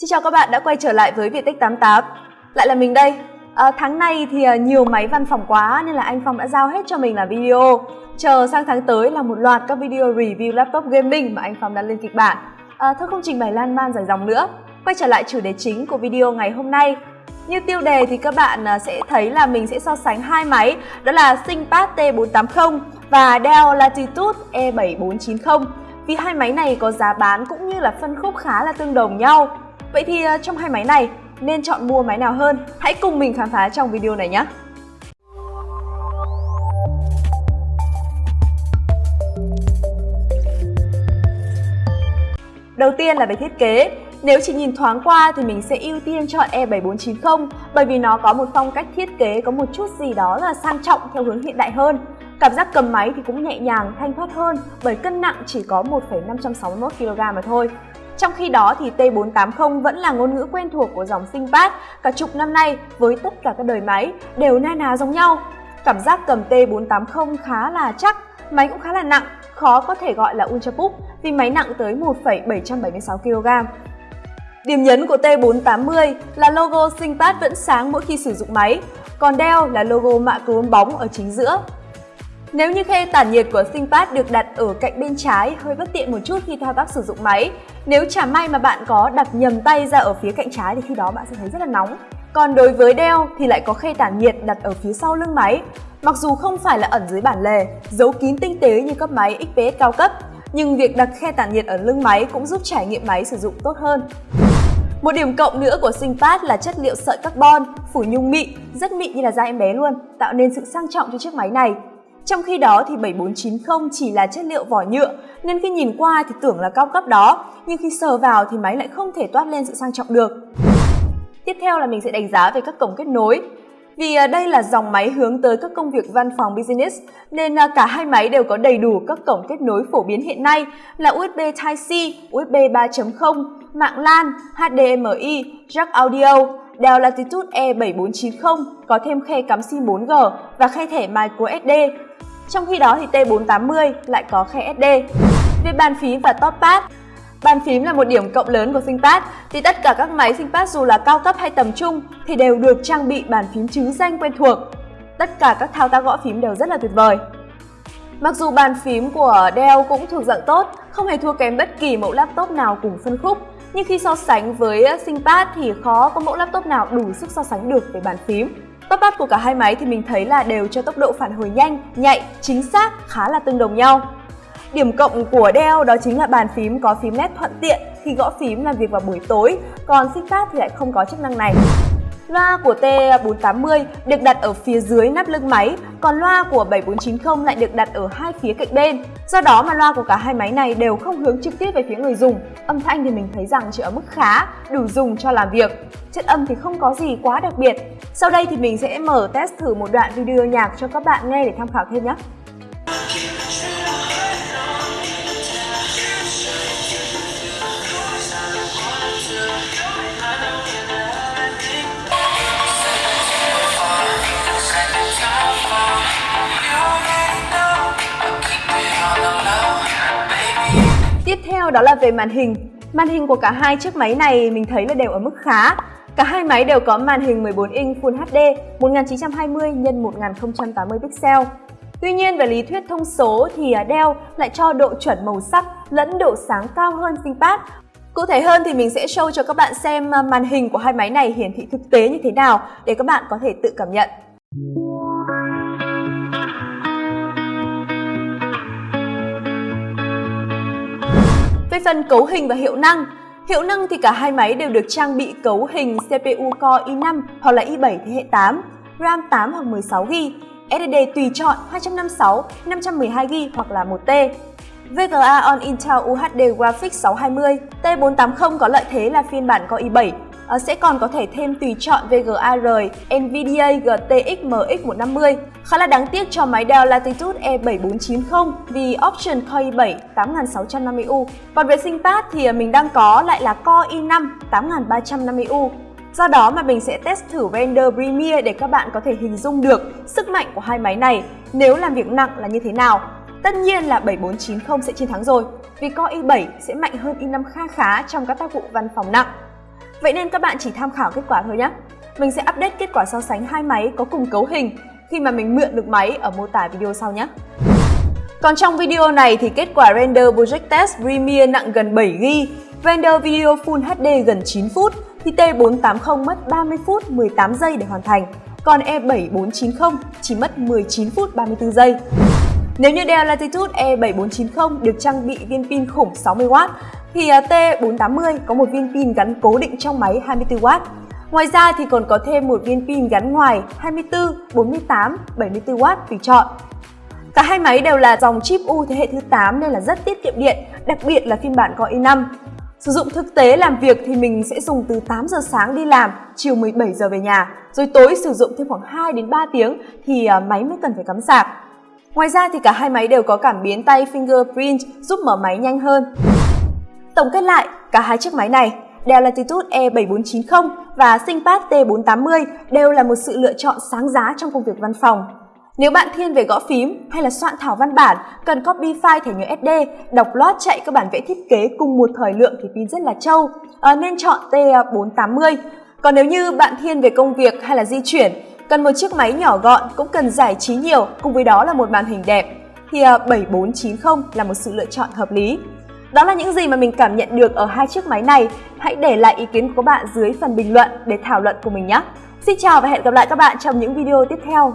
Xin chào các bạn đã quay trở lại với Viettech 88 Lại là mình đây. À, Tháng này thì ờ, nhiều máy văn phòng quá nên là anh Phong đã giao hết cho mình là video. Chờ sang tháng tới là một loạt các video review laptop gaming mà anh Phong đã lên kịch bản. À, Thôi không trình bày lan man dài dòng nữa. Quay trở lại chủ đề chính của video ngày hôm nay. Như tiêu đề thì các bạn sẽ thấy là mình sẽ so sánh hai máy đó là ThinkPad T480 và Dell Latitude E7490 vì hai máy này có giá bán cũng như là phân khúc khá là tương đồng nhau. Vậy thì à, trong hai máy này nên chọn mua máy nào hơn? Hãy cùng mình khám phá trong video này nhé! Đầu tiên là về thiết kế. Nếu chỉ nhìn thoáng qua thì mình sẽ ưu tiên chọn e E7490 bởi vì nó có một phong cách thiết kế có một chút gì đó là sang trọng theo hướng hiện đại hơn. Cảm giác cầm máy thì cũng nhẹ nhàng, thanh thoát hơn bởi cân nặng chỉ có 1,561 kg mà thôi. Trong khi đó thì T480 vẫn là ngôn ngữ quen thuộc của dòng ThinkPad cả chục năm nay với tất cả các đời máy đều na ná giống nhau. Cảm giác cầm T480 khá là chắc, máy cũng khá là nặng, khó có thể gọi là Ultrabook vì máy nặng tới 1,776 kg. Điểm nhấn của T480 là logo ThinkPad vẫn sáng mỗi khi sử dụng máy, còn đeo là logo mạ chrome bóng ở chính giữa. Nếu như khe tản nhiệt của SingPad được đặt ở cạnh bên trái hơi bất tiện một chút khi thao tác sử dụng máy. Nếu chả may mà bạn có đặt nhầm tay ra ở phía cạnh trái thì khi đó bạn sẽ thấy rất là nóng. Còn đối với Dell thì lại có khe tản nhiệt đặt ở phía sau lưng máy. Mặc dù không phải là ẩn dưới bản lề, giấu kín tinh tế như các máy XPS cao cấp, nhưng việc đặt khe tản nhiệt ở lưng máy cũng giúp trải nghiệm máy sử dụng tốt hơn. Một điểm cộng nữa của SingPad là chất liệu sợi carbon, phủ nhung mịn, rất mịn như là da em bé luôn, tạo nên sự sang trọng cho chiếc máy này. Trong khi đó thì 7490 chỉ là chất liệu vỏ nhựa nên khi nhìn qua thì tưởng là cao cấp đó, nhưng khi sờ vào thì máy lại không thể toát lên sự sang trọng được. Tiếp theo là mình sẽ đánh giá về các cổng kết nối. Vì à, đây là dòng máy hướng tới các công việc văn phòng business nên à, cả hai máy đều có đầy đủ các cổng kết nối phổ biến hiện nay là USB Type-C, USB 3.0, mạng LAN, HDMI, jack audio, Dell Latitude E7490 có thêm khe cắm SIM 4G và khe thẻ microSD. Trong khi đó thì T480 lại có khe SD. Về bàn phím và top pad, Bàn phím là một điểm cộng lớn của ThinkPad vì tất cả các máy ThinkPad dù là cao cấp hay tầm trung thì đều được trang bị bàn phím chứ danh quen thuộc. Tất cả các thao tác gõ phím đều rất là tuyệt vời. Mặc dù bàn phím của Dell cũng thuộc dạng tốt, không hề thua kém bất kỳ mẫu laptop nào cùng phân khúc, nhưng khi so sánh với ờ, ThinkPad thì khó có mẫu laptop nào đủ sức so sánh được về bàn phím. Top pad của cả hai máy thì mình thấy là đều cho tốc độ phản hồi nhanh, nhạy, chính xác, khá là tương đồng nhau. Điểm cộng của Dell đó chính là bàn phím có phím nét thuận tiện khi gõ phím làm việc vào buổi tối, còn ThinkPad thì lại không có chức năng này. Loa của T480 được đặt ở phía dưới nắp lưng máy, còn loa của 7490 lại được đặt ở hai phía cạnh bên. Do đó mà loa của cả hai máy này đều không hướng trực tiếp về phía người dùng. Âm thanh thì mình thấy rằng chỉ ở mức khá, đủ dùng cho làm việc. Chất âm thì không có gì quá đặc biệt. Sau đây thì mình sẽ mở test thử một đoạn video nhạc cho các bạn nghe để tham khảo thêm nhé. Nhau đó là về màn hình. Màn hình của cả hai chiếc máy này mình thấy là đều ở mức khá. Cả hai máy đều có màn hình 14 inch Full HD 1920 x 1080 pixel. Tuy nhiên, về lý thuyết thông số thì à, Dell lại cho độ chuẩn màu sắc lẫn độ sáng cao hơn ThinkPad. Cụ thể hơn thì mình sẽ show cho các bạn xem à, màn hình của hai máy này hiển thị thực tế như thế nào để các bạn có thể tự cảm nhận. Về phần cấu hình và hiệu năng, hiệu năng thì cả hai máy đều được trang bị cấu hình CPU Core i5 hoặc là i7 thế hệ 8, RAM 8 hoặc 16GB, SSD tùy chọn 256, 512GB hoặc là 1T. VGA on Intel UHD Graphics 620, T480 có lợi thế là phiên bản Core i7 Ờ, sẽ còn có thể thêm tùy chọn VGA rời NVIDIA GTX MX 150. Khá là đáng tiếc cho máy Dell Latitude E7490 vì option Core i7 8650U. Còn về sinh ThinkPad thì ờ, mình đang có lại là Core i5 8350U. Do đó mà mình sẽ test thử render Premiere để các bạn có thể hình dung được sức mạnh của hai máy này nếu làm việc nặng là như thế nào. Tất nhiên là 7490 sẽ chiến thắng rồi, vì Core i7 sẽ mạnh hơn i5 kha khá trong các tác vụ văn phòng nặng. Vậy nên các bạn chỉ tham khảo kết quả thôi nhé. Mình sẽ update kết quả so sánh hai máy có cùng cấu hình khi mà mình mượn được máy ở mô tả video sau nhé. Còn trong video này thì kết quả render Project Test Premiere nặng gần 7GB, render video Full HD gần 9 phút, thì T480 mất 30 phút 18 giây để hoàn thành, còn E7490 chỉ mất 19 phút 34 giây. Nếu như Dell Latitude E7490 được trang bị viên pin khủng 60W, thì à, T480 có một viên pin gắn cố định trong máy 24W. Ngoài ra thì còn có thêm một viên pin gắn ngoài 24, 48, 74W tùy chọn. Cả hai máy đều là dòng chip U thế hệ thứ 8 nên là rất tiết kiệm điện, đặc biệt là phiên bản Core i5. Sử dụng thực tế làm việc thì mình sẽ dùng từ 8 giờ sáng đi làm, chiều 17 giờ về nhà, rồi tối sử dụng thêm khoảng 2 đến 3 tiếng thì à, máy mới cần phải cắm sạc. Ngoài ra thì cả hai máy đều có cảm biến tay fingerprint giúp mở máy nhanh hơn. Tổng kết lại, cả hai chiếc máy này, Dell Latitude E7490 và ThinkPad T480 đều là một sự lựa chọn sáng giá trong công việc văn phòng. Nếu bạn thiên về gõ phím hay là soạn thảo văn bản, cần copy file thẻ nhớ SD, đọc loát chạy các bản vẽ thiết kế cùng một thời lượng thì pin rất là trâu, à, nên chọn T480. Còn nếu như bạn thiên về công việc hay là di chuyển, cần một chiếc máy nhỏ gọn cũng cần giải trí nhiều, cùng với đó là một màn hình đẹp, thì ờ, 7490 là một sự lựa chọn hợp lý. Đó là những gì mà mình cảm nhận được ở hai chiếc máy này. Hãy để lại ý kiến của các bạn dưới phần bình luận để thảo luận cùng mình nhé. Xin chào và hẹn gặp lại các bạn trong những video tiếp theo.